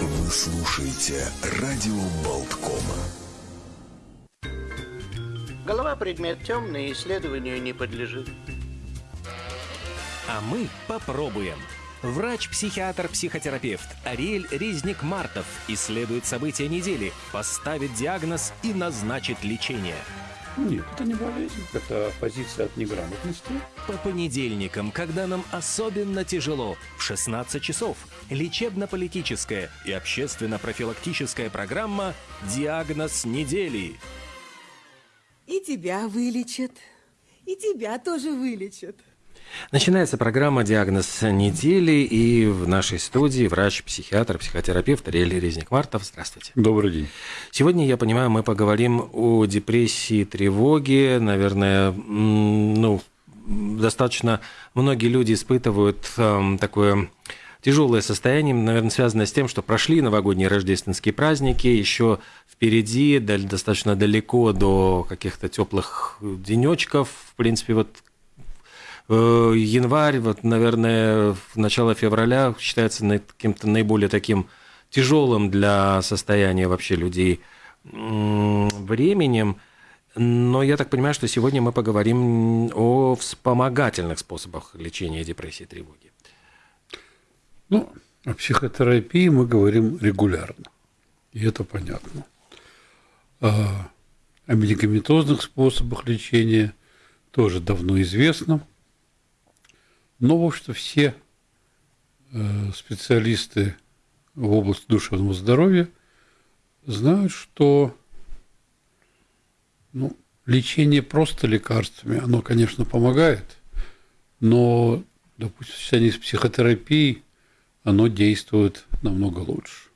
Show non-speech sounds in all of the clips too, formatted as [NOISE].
Вы слушаете радио Болткома. Голова предмет темный, исследованию не подлежит. А мы попробуем. Врач-психиатр-психотерапевт Ариэль Резник-Мартов исследует события недели, поставит диагноз и назначит лечение. Нет, это не болезнь, это позиция от неграмотности. По понедельникам, когда нам особенно тяжело, в 16 часов, лечебно-политическая и общественно-профилактическая программа «Диагноз недели». И тебя вылечат. И тебя тоже вылечат. Начинается программа «Диагноз недели» и в нашей студии врач-психиатр, психотерапевт Ариэль Резник-Мартов. Здравствуйте. Добрый день. Сегодня, я понимаю, мы поговорим о депрессии, тревоге. Наверное, ну, достаточно многие люди испытывают э, такое тяжелое состояние, наверное, связанное с тем, что прошли новогодние рождественские праздники, еще впереди, достаточно далеко до каких-то теплых денечков. В принципе, вот январь, вот, наверное, начало февраля считается каким-то наиболее таким тяжелым для состояния вообще людей временем. Но я так понимаю, что сегодня мы поговорим о вспомогательных способах лечения депрессии и тревоги. Ну, о психотерапии мы говорим регулярно, и это понятно. А о медикаментозных способах лечения тоже давно известно – но, в общем-то, все э, специалисты в области душевного здоровья знают, что ну, лечение просто лекарствами, оно, конечно, помогает, но, допустим, в сочетании с психотерапией оно действует намного лучше.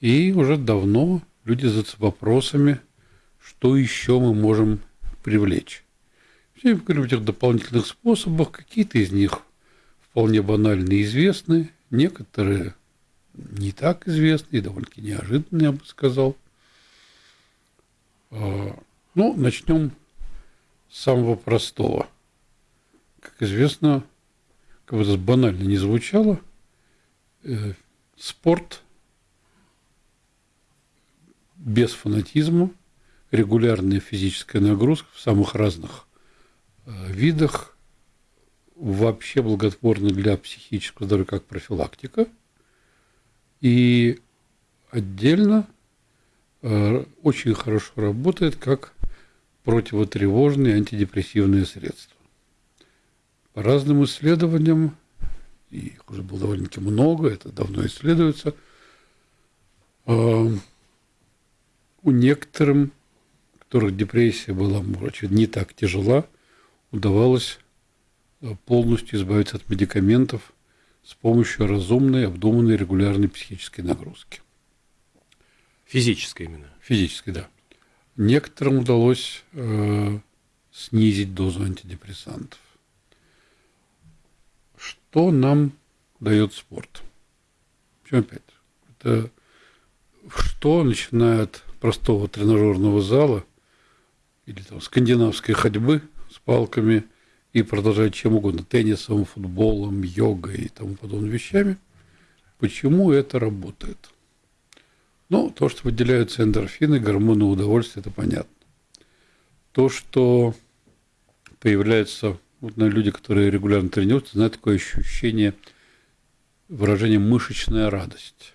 И уже давно люди задаются вопросами, что еще мы можем привлечь. Говорю о этих дополнительных способах. Какие-то из них вполне банально известны, некоторые не так известны и довольно-таки неожиданные, я бы сказал. А, ну, начнем с самого простого. Как известно, как бы это банально не звучало, э, спорт без фанатизма, регулярная физическая нагрузка в самых разных видах вообще благотворны для психического здоровья как профилактика. И отдельно э, очень хорошо работает как противотревожные антидепрессивные средства. По разным исследованиям, их уже было довольно-таки много, это давно исследуется, э, у некоторым, у которых депрессия была, очевидно, не так тяжела, удавалось э, полностью избавиться от медикаментов с помощью разумной, обдуманной, регулярной психической нагрузки. Физической именно? Физической, да. Некоторым удалось э, снизить дозу антидепрессантов. Что нам дает спорт? Причем опять? Это что, начиная от простого тренажерного зала или там скандинавской ходьбы – палками и продолжать чем угодно, теннисом, футболом, йогой и тому подобными вещами. Почему это работает? Ну, то, что выделяются эндорфины, гормоны удовольствия, это понятно. То, что появляются вот, на люди, которые регулярно тренируются, знают такое ощущение, выражение мышечная радость.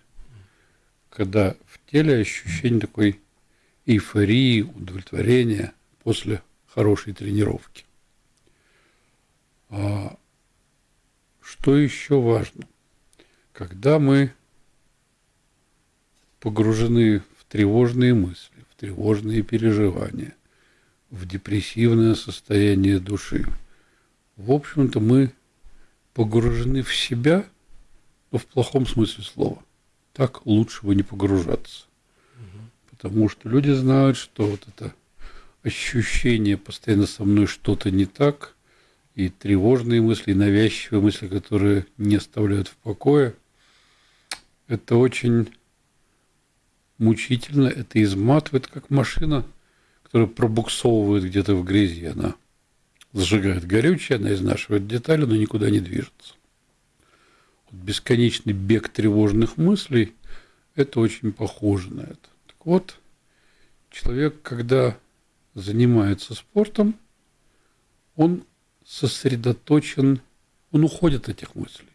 Когда в теле ощущение такой эйфории, удовлетворения после хорошей тренировки. А что еще важно? Когда мы погружены в тревожные мысли, в тревожные переживания, в депрессивное состояние души, в общем-то, мы погружены в себя, но в плохом смысле слова. Так лучше бы не погружаться. Потому что люди знают, что вот это ощущение постоянно со мной что-то не так, и тревожные мысли, и навязчивые мысли, которые не оставляют в покое, это очень мучительно, это изматывает, как машина, которая пробуксовывает где-то в грязи, она зажигает горючее, она изнашивает детали, но никуда не движется. Вот бесконечный бег тревожных мыслей – это очень похоже на это. Так вот, человек, когда занимается спортом, он сосредоточен, он уходит от этих мыслей.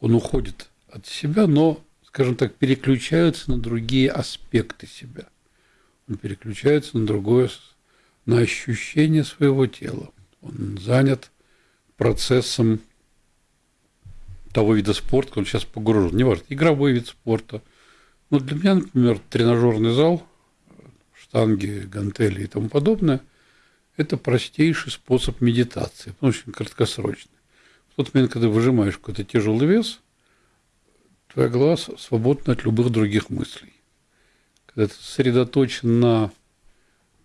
Он уходит от себя, но, скажем так, переключается на другие аспекты себя. Он переключается на другое, на ощущение своего тела. Он занят процессом того вида спорта, он сейчас погружен. Неважно, игровой вид спорта. Но для меня, например, тренажерный зал, штанги, гантели и тому подобное – это простейший способ медитации, он очень краткосрочный. В тот момент, когда выжимаешь какой-то тяжелый вес, твоя голова свободна от любых других мыслей. Когда ты сосредоточен на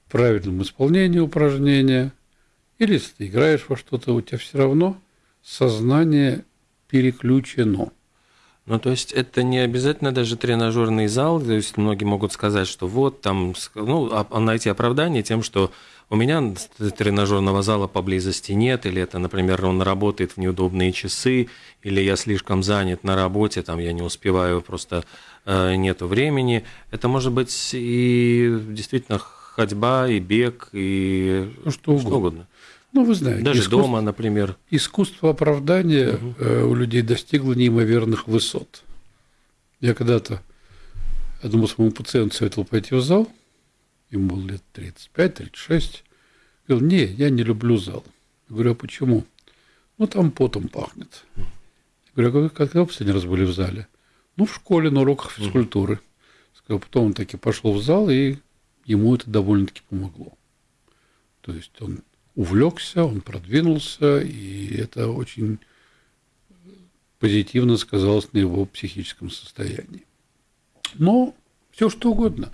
правильном исполнении упражнения, или если ты играешь во что-то, у тебя все равно сознание переключено – ну, то есть это не обязательно даже тренажерный зал, то есть многие могут сказать, что вот там, ну, а найти оправдание тем, что у меня тренажерного зала поблизости нет, или это, например, он работает в неудобные часы, или я слишком занят на работе, там я не успеваю, просто э, нету времени. Это может быть и действительно ходьба, и бег, и ну, что, угодно. что угодно. Ну, вы знаете. Даже искусство, дома, например. Искусство оправдания угу. у людей достигло неимоверных высот. Я когда-то одному своему пациенту советовал пойти в зал, ему было лет 35-36. Говорил, не, я не люблю зал. Я говорю, а почему? Ну, там потом пахнет. Я говорю, а когда вы последний раз были в зале? Ну, в школе, на уроках физкультуры. Сказал, потом он таки пошел в зал, и ему это довольно-таки помогло. То есть он увлекся, он продвинулся, и это очень позитивно сказалось на его психическом состоянии. Но все что угодно.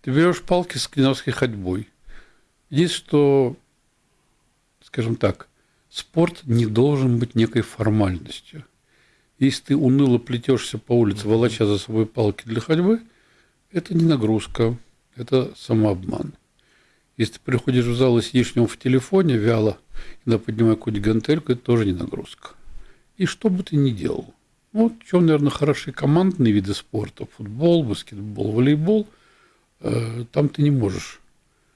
Ты берешь палки с скандинавской ходьбой. Есть что, скажем так, спорт не должен быть некой формальностью. Если ты уныло плетешься по улице, волоча за собой палки для ходьбы, это не нагрузка, это самообман. Если ты приходишь в зал и сидишь в нем в телефоне вяло, иногда поднимая какую-нибудь гантельку, это тоже не нагрузка. И что бы ты ни делал. Ну, вот, чем, наверное, хороши командные виды спорта. Футбол, баскетбол, волейбол. Э, там ты не можешь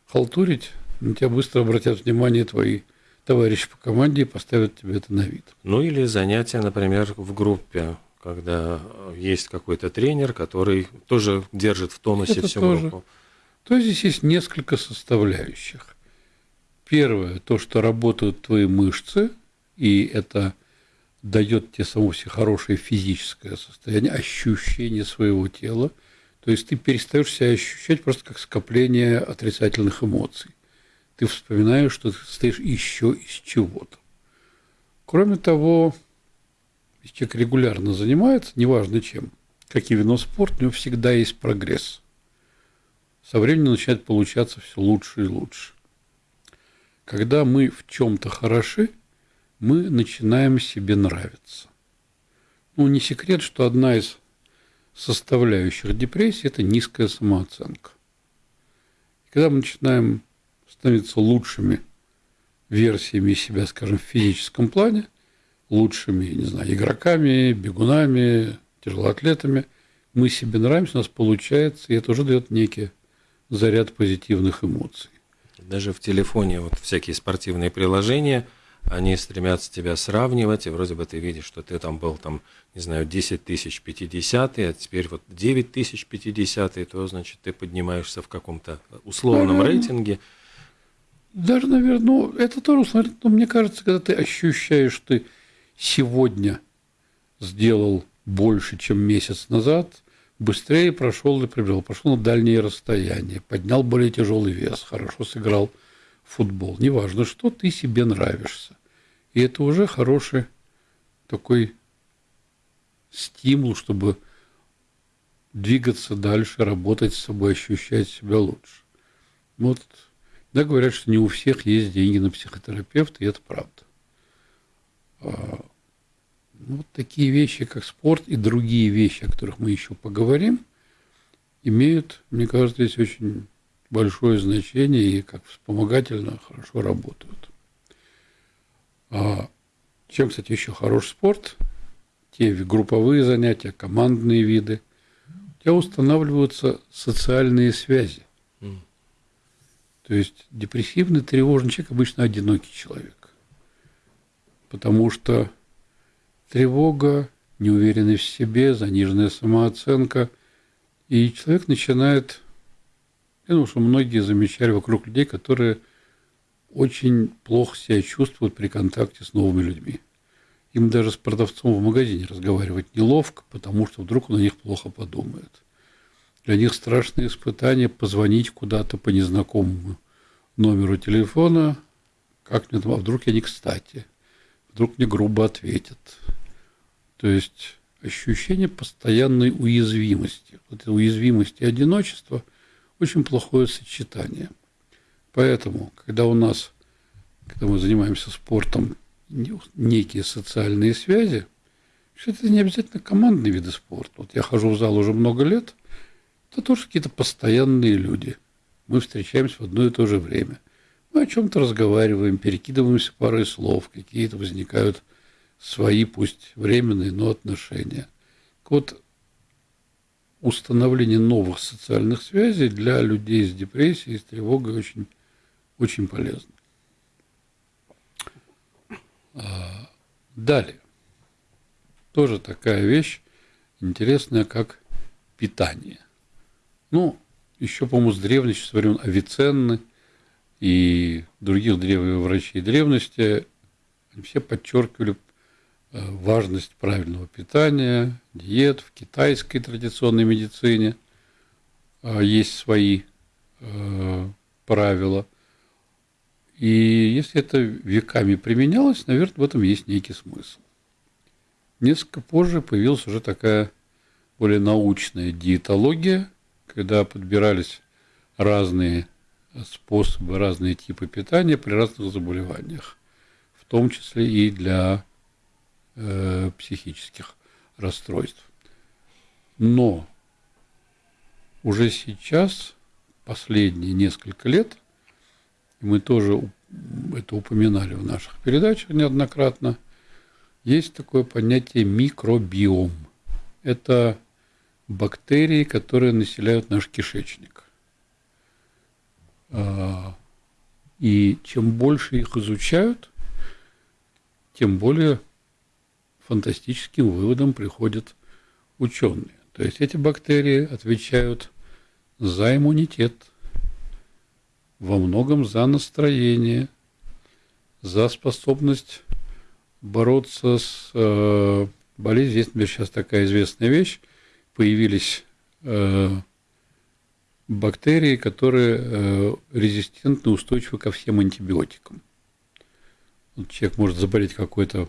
халтурить, на тебя быстро обратят внимание твои товарищи по команде и поставят тебе это на вид. Ну или занятия, например, в группе, когда есть какой-то тренер, который тоже держит в тонусе это всю тоже. группу то здесь есть несколько составляющих. Первое, то, что работают твои мышцы, и это дает тебе само себе хорошее физическое состояние, ощущение своего тела. То есть ты перестаешь себя ощущать просто как скопление отрицательных эмоций. Ты вспоминаешь, что ты состоишь еще из чего-то. Кроме того, если человек регулярно занимается, неважно чем, каким видом спорта, у него всегда есть прогресс со временем начинает получаться все лучше и лучше. Когда мы в чем-то хороши, мы начинаем себе нравиться. Ну, не секрет, что одна из составляющих депрессии – это низкая самооценка. Когда мы начинаем становиться лучшими версиями себя, скажем, в физическом плане, лучшими, не знаю, игроками, бегунами, тяжелоатлетами, мы себе нравимся, у нас получается, и это уже дает некие заряд позитивных эмоций. Даже в телефоне вот всякие спортивные приложения, они стремятся тебя сравнивать, и вроде бы ты видишь, что ты там был, там, не знаю, 10 тысяч 50, а теперь вот 9 тысяч 50, то, значит, ты поднимаешься в каком-то условном Наверное, рейтинге. Даже, наверное, ну, это тоже, но ну, мне кажется, когда ты ощущаешь, что ты сегодня сделал больше, чем месяц назад – быстрее прошел и прибежал, пошел на дальние расстояния, поднял более тяжелый вес, хорошо сыграл в футбол. Неважно, что ты себе нравишься. И это уже хороший такой стимул, чтобы двигаться дальше, работать с собой, ощущать себя лучше. Вот, да, говорят, что не у всех есть деньги на психотерапевта, и это правда. Вот такие вещи, как спорт и другие вещи, о которых мы еще поговорим, имеют, мне кажется, здесь очень большое значение и как вспомогательно хорошо работают. А чем, кстати, еще хорош спорт? Те групповые занятия, командные виды. У тебя устанавливаются социальные связи. То есть депрессивный, тревожный человек обычно одинокий человек. Потому что тревога, неуверенность в себе, заниженная самооценка. И человек начинает, я думаю, что многие замечали вокруг людей, которые очень плохо себя чувствуют при контакте с новыми людьми. Им даже с продавцом в магазине разговаривать неловко, потому что вдруг он на них плохо подумает. Для них страшное испытание позвонить куда-то по незнакомому номеру телефона, как мне там, а вдруг я не кстати, вдруг мне грубо ответят. То есть ощущение постоянной уязвимости. Вот эта и одиночество – очень плохое сочетание. Поэтому, когда у нас, когда мы занимаемся спортом, некие социальные связи, это не обязательно командные виды спорта. Вот я хожу в зал уже много лет, это тоже какие-то постоянные люди. Мы встречаемся в одно и то же время. Мы о чем-то разговариваем, перекидываемся парой слов, какие-то возникают свои, пусть временные, но отношения. Вот установление новых социальных связей для людей с депрессией, с тревогой очень, очень полезно. А, далее. Тоже такая вещь интересная, как питание. Ну, еще, по-моему, с древности, с времен Авиценны и других древних врачей древности, они все подчеркивали важность правильного питания, диет в китайской традиционной медицине э, есть свои э, правила. И если это веками применялось, наверное, в этом есть некий смысл. Несколько позже появилась уже такая более научная диетология, когда подбирались разные способы, разные типы питания при разных заболеваниях, в том числе и для э, психических расстройств. Но уже сейчас, последние несколько лет, мы тоже это упоминали в наших передачах неоднократно, есть такое понятие микробиом. Это бактерии, которые населяют наш кишечник. А, и чем больше их изучают, тем более фантастическим выводам приходят ученые. То есть эти бактерии отвечают за иммунитет, во многом за настроение, за способность бороться с э, болезнью. Есть, например, сейчас такая известная вещь. Появились э, бактерии, которые э, резистентны, устойчивы ко всем антибиотикам. Вот человек может заболеть какой-то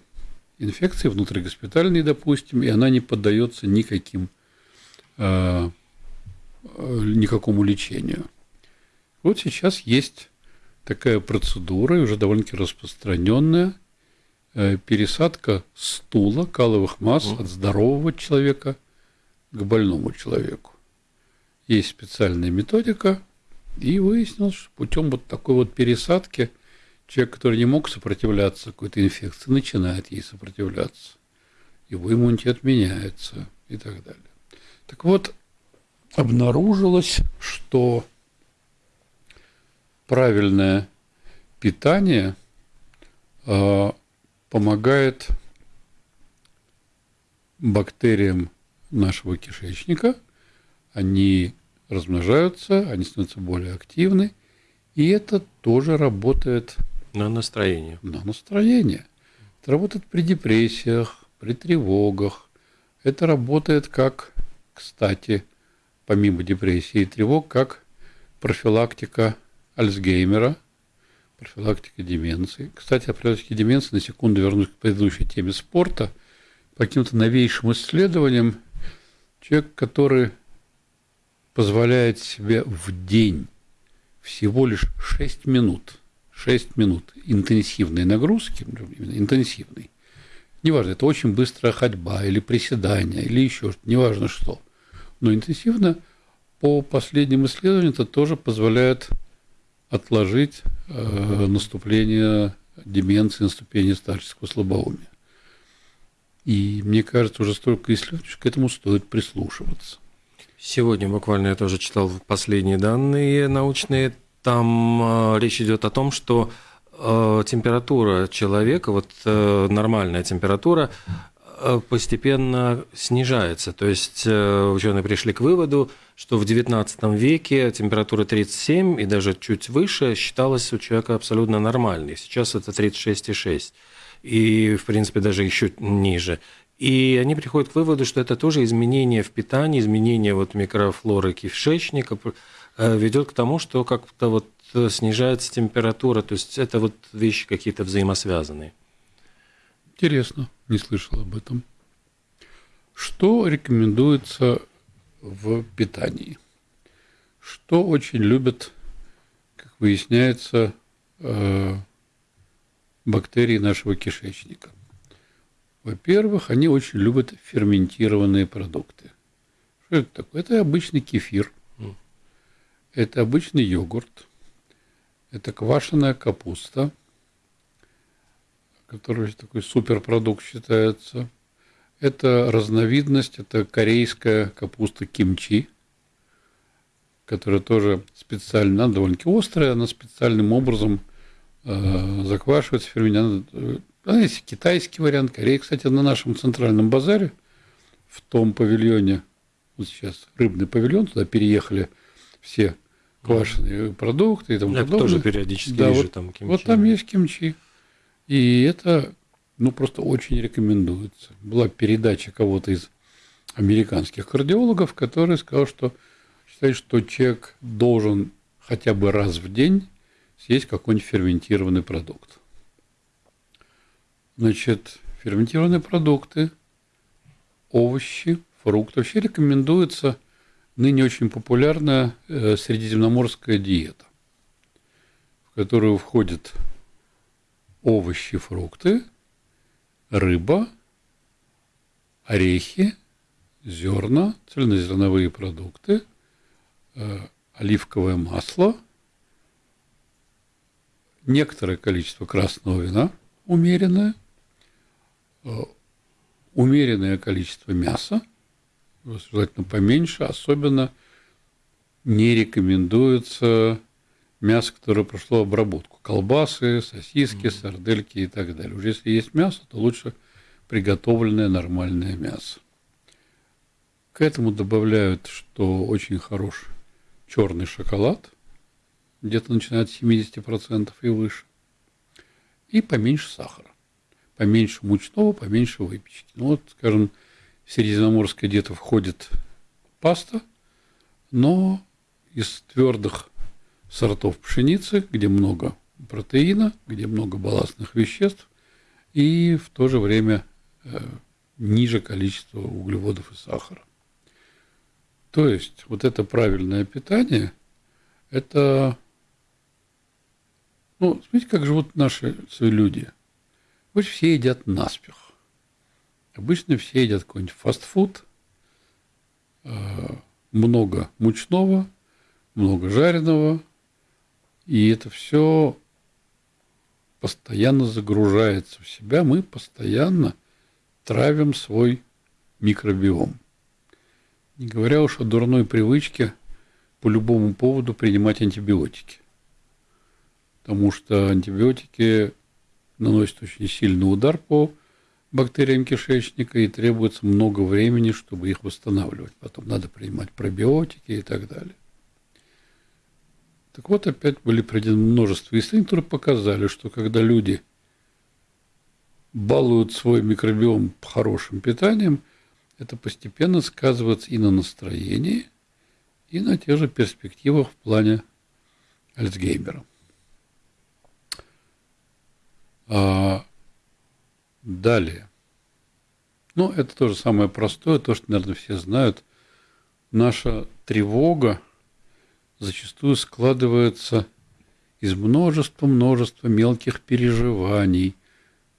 инфекции внутригоспитальной, допустим, и она не поддается никаким, э, э, никакому лечению. Вот сейчас есть такая процедура, уже довольно-таки распространенная, э, пересадка стула, каловых масс от здорового человека к больному человеку. Есть специальная методика, и выяснилось, что путем вот такой вот пересадки – Человек, который не мог сопротивляться какой-то инфекции, начинает ей сопротивляться. Его иммунитет меняется и так далее. Так вот, обнаружилось, что правильное питание э, помогает бактериям нашего кишечника, они размножаются, они становятся более активны, и это тоже работает на настроение. На настроение. Это работает при депрессиях, при тревогах. Это работает как, кстати, помимо депрессии и тревог, как профилактика Альцгеймера, профилактика деменции. Кстати, о профилактике деменции, на секунду вернусь к предыдущей теме спорта. По каким-то новейшим исследованиям, человек, который позволяет себе в день всего лишь 6 минут – 6 минут интенсивной нагрузки, интенсивной, неважно, это очень быстрая ходьба или приседание, или еще что-то, неважно что, но интенсивно по последним исследованиям это тоже позволяет отложить э, наступление деменции, наступления старческого слабоумия. И мне кажется, уже столько исследований, к этому стоит прислушиваться. Сегодня буквально я тоже читал последние данные научные. Там э, речь идет о том, что э, температура человека, вот э, нормальная температура, э, постепенно снижается. То есть э, ученые пришли к выводу, что в XIX веке температура 37 и даже чуть выше считалась у человека абсолютно нормальной. Сейчас это 36,6 и, в принципе, даже еще ниже. И они приходят к выводу, что это тоже изменение в питании, изменение вот микрофлоры кишечника ведет к тому, что как-то вот снижается температура. То есть это вот вещи какие-то взаимосвязанные. Интересно, не слышал об этом. Что рекомендуется в питании. Что очень любят, как выясняется, э, бактерии нашего кишечника. Во-первых, они очень любят ферментированные продукты. Что это такое? Это обычный кефир, это обычный йогурт, это квашеная капуста, который такой суперпродукт считается – это разновидность, это корейская капуста кимчи, которая тоже специально, она довольно-таки острая, она специальным образом э, заквашивается, ферментируется. Она есть китайский вариант, Корея. Кстати, на нашем центральном базаре, в том павильоне, вот сейчас рыбный павильон, туда переехали все квашеные продукты и тому Я подобное. тоже периодически да, вижу вот, там кимчи. Вот там есть кимчи. И это ну, просто очень рекомендуется. Была передача кого-то из американских кардиологов, который сказал, что считает, что человек должен хотя бы раз в день съесть какой-нибудь ферментированный продукт. Значит, ферментированные продукты, овощи, фрукты. Вообще рекомендуется ныне очень популярная э, средиземноморская диета, в которую входят овощи, фрукты, рыба, орехи, зерна, цельнозерновые продукты, э, оливковое масло, некоторое количество красного вина, умеренное, э, умеренное количество мяса, желательно поменьше, особенно не рекомендуется мясо, которое прошло обработку. Колбасы, сосиски, сардельки и так далее. Уже если есть мясо, то лучше приготовленное нормальное мясо. К этому добавляют, что очень хорош черный шоколад, где-то начинает с 70% и выше, и поменьше сахара, поменьше мучного, поменьше выпечки. Ну вот, скажем, средиземноморское где-то входит паста, но из твердых сортов пшеницы, где много протеина, где много балластных веществ и в то же время э, ниже количество углеводов и сахара. То есть вот это правильное питание, это, ну, смотрите, как живут наши люди. Вот все едят наспех. Обычно все едят какой-нибудь фастфуд, э, много мучного, много жареного, и это все постоянно загружается в себя, мы постоянно травим свой микробиом. Не говоря уж о дурной привычке по любому поводу принимать антибиотики. Потому что антибиотики наносят очень сильный удар по бактериям кишечника и требуется много времени, чтобы их восстанавливать. Потом надо принимать пробиотики и так далее. Так вот, опять были проведены множество исследований, которые показали, что когда люди балуют свой микробиом хорошим питанием, это постепенно сказывается и на настроении, и на тех же перспективах в плане Альцгеймера. А далее. Ну, это тоже самое простое, то, что, наверное, все знают. Наша тревога – зачастую складывается из множества-множества мелких переживаний,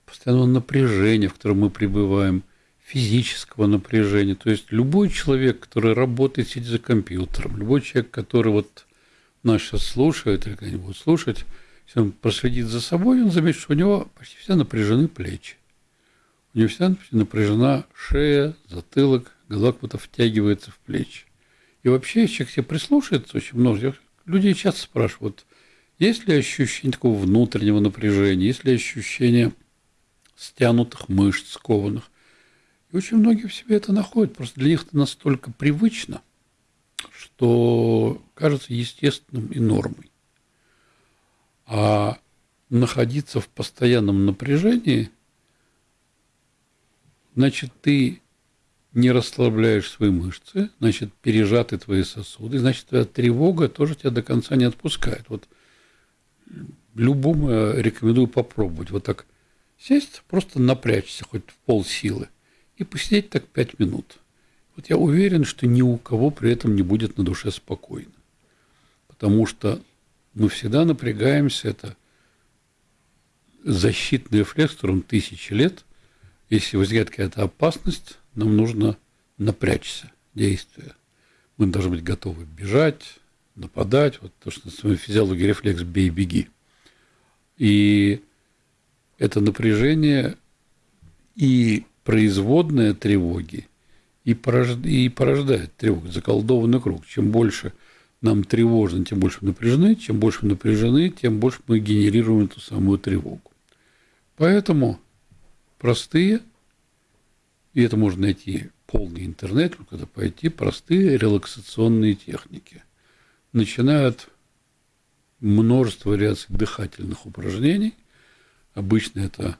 постоянного напряжения, в котором мы пребываем, физического напряжения. То есть любой человек, который работает, сидя за компьютером, любой человек, который вот нас сейчас слушает или когда-нибудь слушать, Если он проследит за собой, он заметит, что у него почти все напряжены плечи. У вся напряжена шея, затылок, голова как втягивается в плечи. И вообще, человек себе прислушается, очень много людей часто спрашивают, есть ли ощущение такого внутреннего напряжения, есть ли ощущение стянутых мышц, скованных. И очень многие в себе это находят. Просто для них это настолько привычно, что кажется естественным и нормой. А находиться в постоянном напряжении, значит, ты не расслабляешь свои мышцы, значит, пережаты твои сосуды, значит, твоя тревога тоже тебя до конца не отпускает. Вот любому рекомендую попробовать. Вот так сесть, просто напрячься хоть в пол силы и посидеть так пять минут. Вот я уверен, что ни у кого при этом не будет на душе спокойно. Потому что мы всегда напрягаемся, это защитный рефлекс, которым тысячи лет. Если возникает какая-то опасность, нам нужно напрячься, действия. Мы должны быть готовы бежать, нападать. Вот то, что на физиологии рефлекс «бей-беги». И это напряжение и производная тревоги, и, порожд... и порождает тревогу, заколдованный круг. Чем больше нам тревожно, тем больше мы напряжены, чем больше мы напряжены, тем больше мы генерируем эту самую тревогу. Поэтому простые, и это можно найти полный интернет, когда пойти, простые релаксационные техники. Начинают множество вариаций дыхательных упражнений. Обычно это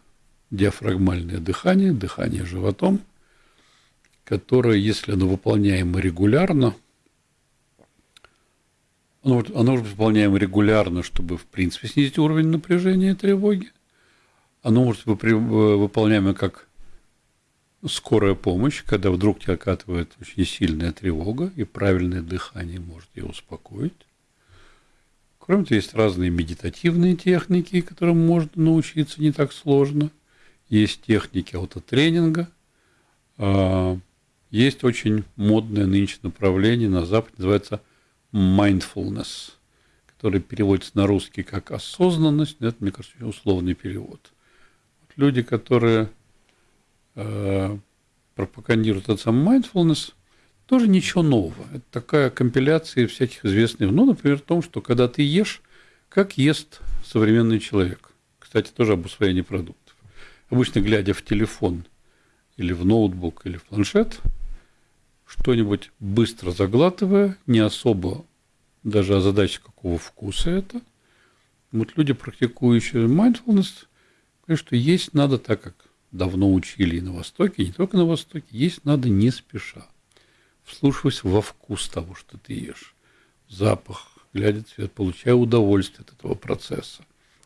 диафрагмальное дыхание, дыхание животом, которое, если оно выполняемо регулярно, оно, оно выполняемо регулярно, чтобы, в принципе, снизить уровень напряжения и тревоги. Оно может быть выполняемо как скорая помощь, когда вдруг тебя окатывает очень сильная тревога, и правильное дыхание может ее успокоить. Кроме того, есть разные медитативные техники, которым можно научиться не так сложно. Есть техники аутотренинга. А, есть очень модное нынче направление на Западе, называется mindfulness, который переводится на русский как осознанность. Это, мне кажется, условный перевод. Люди, которые э, пропагандируют этот самый mindfulness – тоже ничего нового. Это такая компиляция всяких известных, ну, например, в том, что когда ты ешь, как ест современный человек. Кстати, тоже об усвоении продуктов. Обычно, глядя в телефон или в ноутбук или в планшет, что-нибудь быстро заглатывая, не особо даже о какого вкуса это. Вот люди, практикующие mindfulness, говорят, что есть надо так, как давно учили и на Востоке, и не только на Востоке, есть надо не спеша вслушиваясь во вкус того, что ты ешь, запах, глядя цвет, получая удовольствие от этого процесса.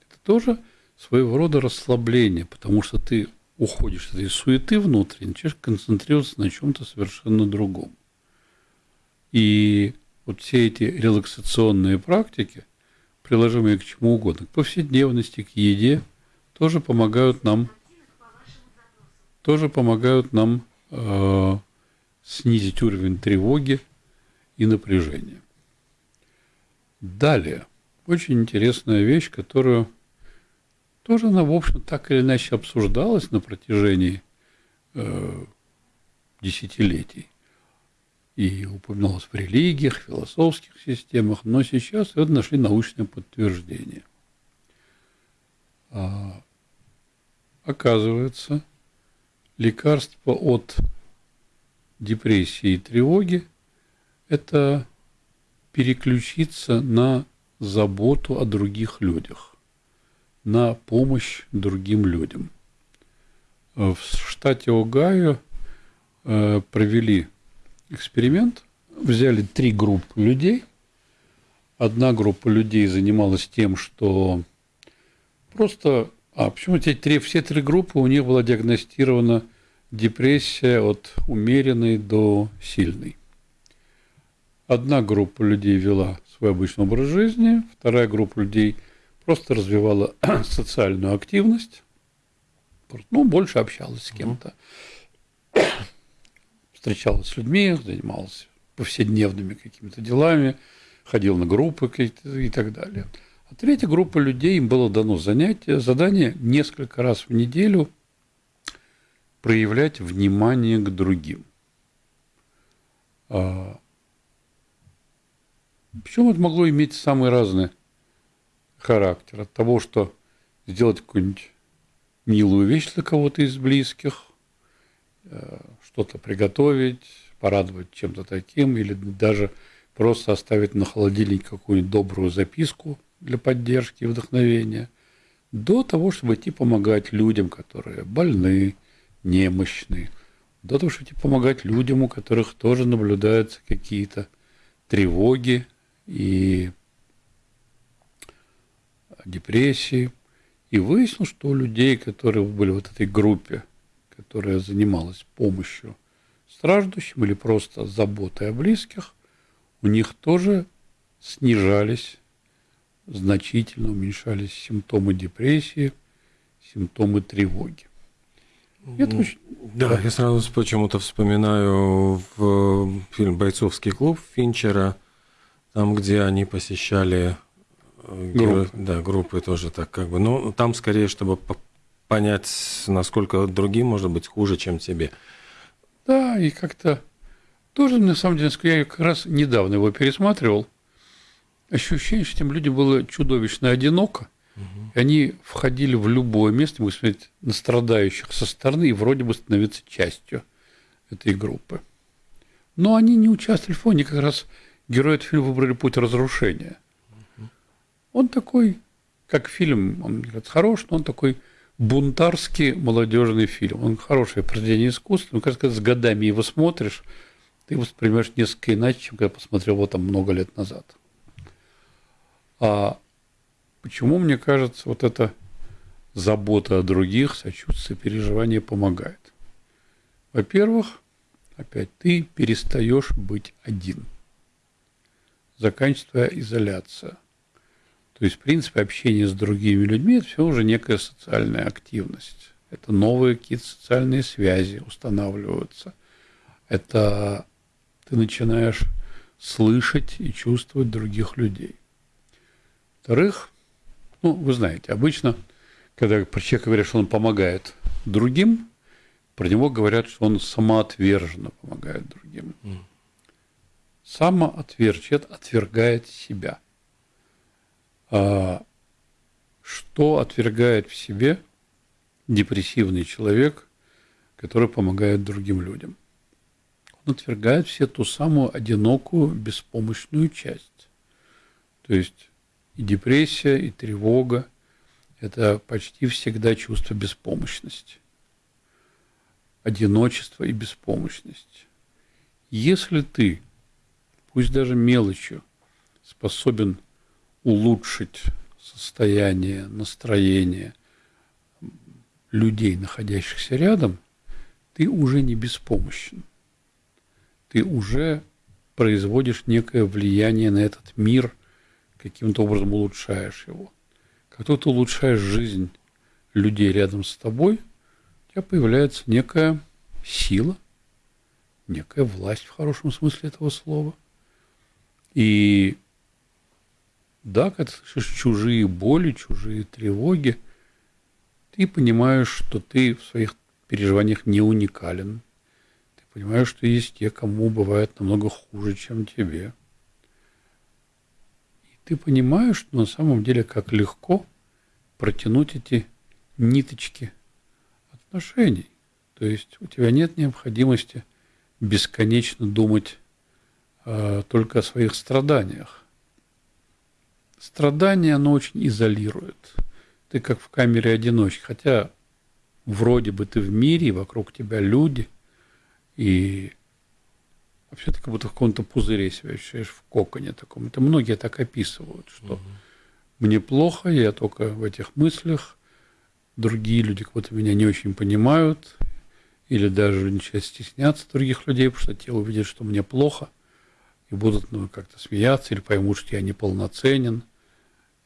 Это тоже своего рода расслабление, потому что ты уходишь из суеты внутренней, начинаешь концентрироваться на чем-то совершенно другом. И вот все эти релаксационные практики, приложимые к чему угодно, к повседневности, к еде, тоже помогают нам, тоже помогают нам э, снизить уровень тревоги и напряжения. Далее, очень интересная вещь, которую тоже она, в общем, так или иначе обсуждалась на протяжении э, десятилетий и упоминалась в религиях, философских системах, но сейчас это нашли научное подтверждение. А, оказывается, лекарство от депрессии и тревоги – это переключиться на заботу о других людях, на помощь другим людям. В штате Огайо э, провели эксперимент, взяли три группы людей. Одна группа людей занималась тем, что просто... А, почему эти три, все три группы у них была диагностирована – депрессия от умеренной до сильной. Одна группа людей вела свой обычный образ жизни, вторая группа людей просто развивала [CLEARS THROAT] социальную активность, ну, больше общалась с кем-то, встречалась с людьми, занималась повседневными какими-то делами, ходил на группы и так далее. А третья группа людей, им было дано занятие, задание несколько раз в неделю проявлять внимание к другим. А, Причем это могло иметь самый разный характер. От того, что сделать какую-нибудь милую вещь для кого-то из близких, э, что-то приготовить, порадовать чем-то таким, или даже просто оставить на холодильнике какую-нибудь добрую записку для поддержки и вдохновения, до того, чтобы идти помогать людям, которые больны, немощны, до того, чтобы идти помогать людям, у которых тоже наблюдаются какие-то тревоги и депрессии. И выяснилось, что у людей, которые были в этой группе, которая занималась помощью страждущим или просто заботой о близких, у них тоже снижались, значительно уменьшались симптомы депрессии, симптомы тревоги. Это очень... Да, да, я сразу почему-то вспоминаю в фильм «Бойцовский клуб» Финчера, там, где они посещали э, группы. Да, группы тоже так как бы. Ну, там скорее, чтобы понять, насколько другим может быть хуже, чем тебе. Да, и как-то тоже, на самом деле, я как раз недавно его пересматривал. Ощущение, что этим людям было чудовищно одиноко. Угу. И они входили в любое место, мы смотреть на страдающих со стороны и вроде бы становиться частью этой группы. Но они не участвовали в фоне, как раз герои этого фильма выбрали путь разрушения. Он такой, как фильм, он говорит, хорош, но он такой бунтарский молодежный фильм. Он хорошее произведение искусства, но, кажется, с годами его смотришь, ты воспринимаешь несколько иначе, чем когда посмотрел его там много лет назад. А почему, мне кажется, вот эта забота о других, сочувствие, переживание помогает? Во-первых, опять ты перестаешь быть один. Заканчивается изоляция – то есть, в принципе, общение с другими людьми – это все уже некая социальная активность. Это новые какие-то социальные связи устанавливаются. Это ты начинаешь слышать и чувствовать других людей. Во-вторых, ну, вы знаете, обычно, когда про человека говорят, что он помогает другим, про него говорят, что он самоотверженно помогает другим. Mm. Самоотвержен, отвергает себя – а что отвергает в себе депрессивный человек, который помогает другим людям? Он отвергает все ту самую одинокую, беспомощную часть. То есть и депрессия, и тревога – это почти всегда чувство беспомощности, одиночество и беспомощность. Если ты, пусть даже мелочью, способен улучшить состояние, настроение людей, находящихся рядом, ты уже не беспомощен. Ты уже производишь некое влияние на этот мир, каким-то образом улучшаешь его. Только ты улучшаешь жизнь людей рядом с тобой, у тебя появляется некая сила, некая власть в хорошем смысле этого слова. И да, когда ты слышишь чужие боли, чужие тревоги, ты понимаешь, что ты в своих переживаниях не уникален. Ты понимаешь, что есть те, кому бывает намного хуже, чем тебе. Ты понимаешь, что на самом деле как легко протянуть эти ниточки отношений. То есть у тебя нет необходимости бесконечно думать э, только о своих страданиях. Страдание, оно очень изолирует. Ты как в камере одиночки, хотя вроде бы ты в мире, вокруг тебя люди, и вообще ты как будто в каком-то пузыре себя ощущаешь, в коконе таком. Это многие так описывают, что угу. мне плохо, я только в этих мыслях, другие люди как будто меня не очень понимают, или даже начинают стесняться других людей, потому что те увидят, что мне плохо – и будут ну, как-то смеяться или поймут, что я неполноценен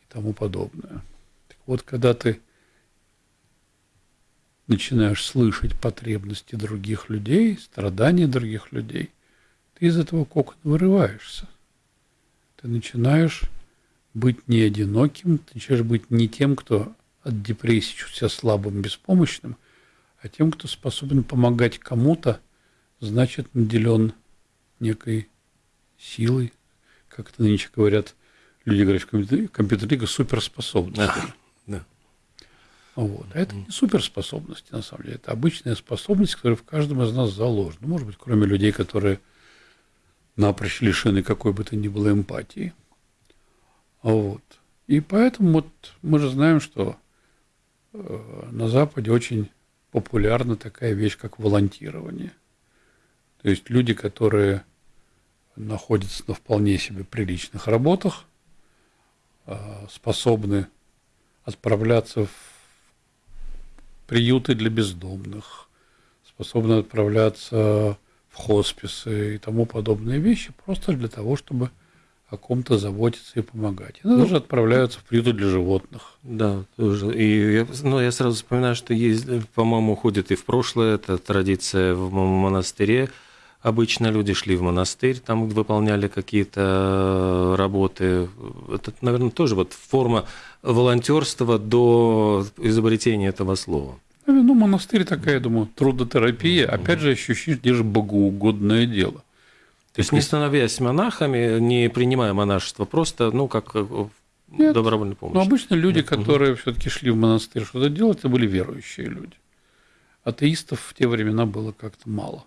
и тому подобное. Так вот, когда ты начинаешь слышать потребности других людей, страдания других людей, ты из этого кокона вырываешься. Ты начинаешь быть не одиноким, ты начинаешь быть не тем, кто от депрессии чувствует себя слабым, беспомощным, а тем, кто способен помогать кому-то, значит, наделен некой силой, как это нынче говорят, люди говорят в компьютере, суперспособностью. Да, да. Вот. А это не суперспособности, на самом деле. Это обычная способность, которая в каждом из нас заложена. Ну, может быть, кроме людей, которые напрочь лишены какой бы то ни было эмпатии. Вот. И поэтому вот мы же знаем, что э, на Западе очень популярна такая вещь, как волонтирование. То есть люди, которые находятся на вполне себе приличных работах, э, способны отправляться в приюты для бездомных, способны отправляться в хосписы и тому подобные вещи, просто для того, чтобы о ком-то заботиться и помогать. И ну, даже отправляются в приюты для животных. Да, тоже. И я, ну, я сразу вспоминаю, что есть, по-моему, уходит и в прошлое, это традиция в монастыре. Обычно люди шли в монастырь, там выполняли какие-то работы. Это, наверное, тоже вот форма волонтерства до изобретения этого слова. Ну, монастырь такая, я думаю, трудотерапия, опять же, где же богоугодное дело. То есть, не становясь монахами, не принимая монашество, просто, ну, как э, Нет, добровольная помощь. Но обычно люди, Нет. которые все-таки шли в монастырь что-то делать, это были верующие люди. Атеистов в те времена было как-то мало.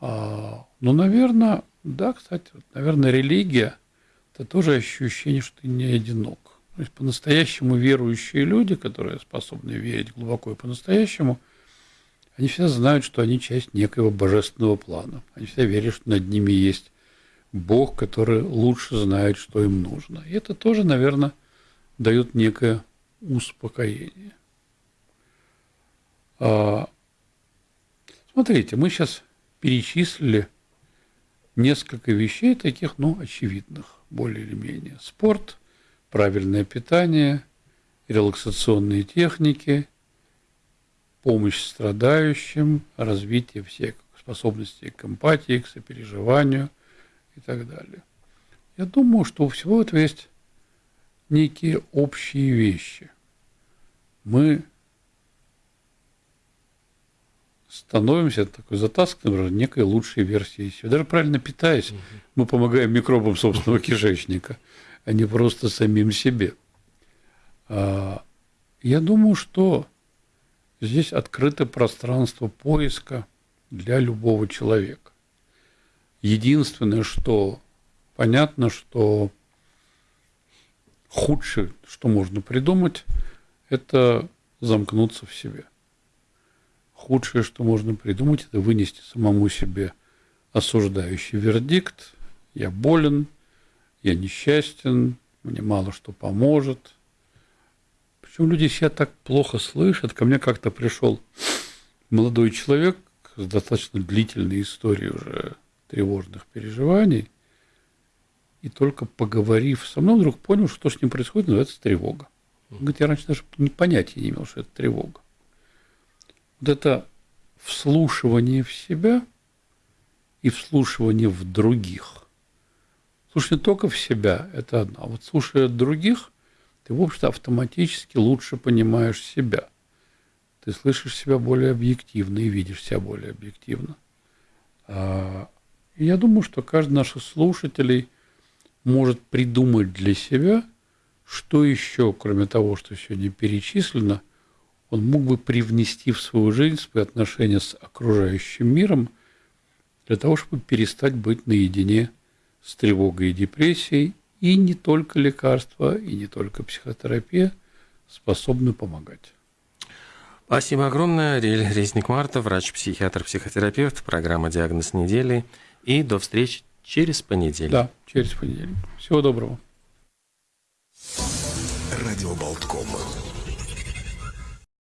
А, ну, наверное, да, кстати, наверное, религия – это тоже ощущение, что ты не одинок. То есть по-настоящему верующие люди, которые способны верить глубоко и по-настоящему, они всегда знают, что они часть некоего божественного плана. Они всегда верят, что над ними есть Бог, который лучше знает, что им нужно. И это тоже, наверное, дает некое успокоение. А, смотрите, мы сейчас перечислили несколько вещей таких, ну, очевидных, более или менее. Спорт, правильное питание, релаксационные техники, помощь страдающим, развитие всех способностей к эмпатии, к сопереживанию и так далее. Я думаю, что у всего этого есть некие общие вещи. Мы становимся такой затасканным некой лучшей версией себя. Даже правильно питаясь, мы помогаем микробам собственного кишечника – а не просто самим себе. А, я думаю, что здесь открыто пространство поиска для любого человека. Единственное, что понятно, что худшее, что можно придумать, это замкнуться в себе. Худшее, что можно придумать, это вынести самому себе осуждающий вердикт. Я болен, я несчастен, мне мало что поможет. Причем люди себя так плохо слышат. Ко мне как-то пришел молодой человек с достаточно длительной историей уже тревожных переживаний. И только поговорив со мной, вдруг понял, что с ним происходит, называется тревога. Он говорит, я раньше даже понятия не имел, что это тревога. Вот это вслушивание в себя и вслушивание в других Слушай не только в себя, это одно. А вот слушая других, ты, в общем-то, автоматически лучше понимаешь себя. Ты слышишь себя более объективно и видишь себя более объективно. А, я думаю, что каждый наших слушателей может придумать для себя, что еще, кроме того, что сегодня перечислено, он мог бы привнести в свою жизнь, в свои отношения с окружающим миром, для того, чтобы перестать быть наедине с тревогой и депрессией, и не только лекарства, и не только психотерапия способны помогать. Спасибо огромное. Резник Марта, врач-психиатр, психотерапевт, программа «Диагноз недели». И до встречи через понедельник. Да, через понедельник. Всего доброго. Радио Болткома.